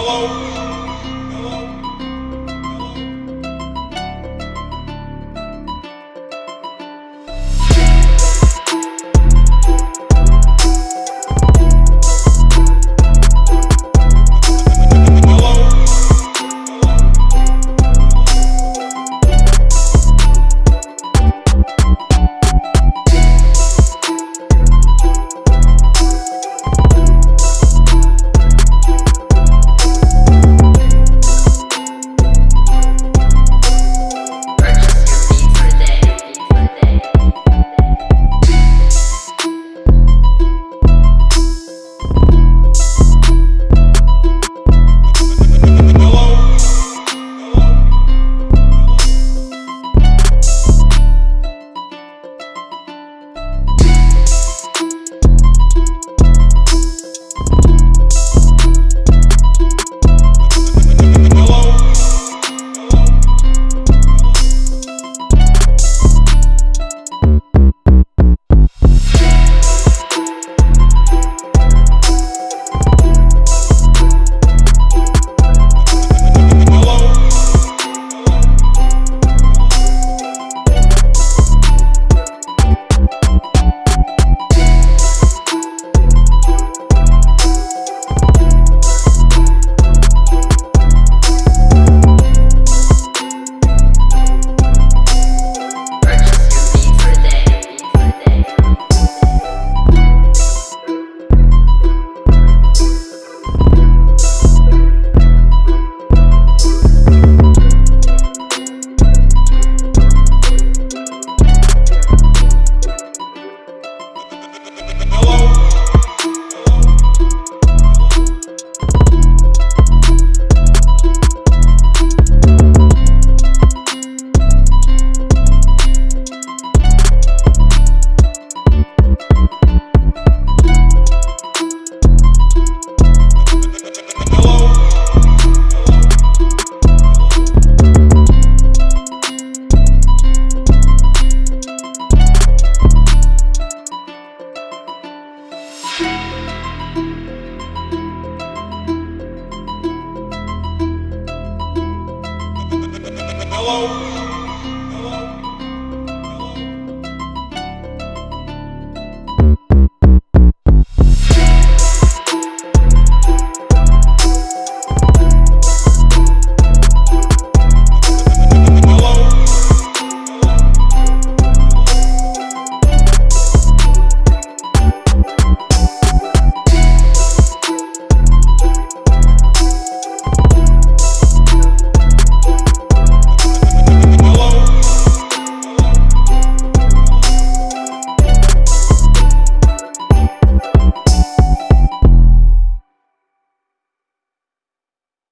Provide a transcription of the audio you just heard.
Hello? Hello.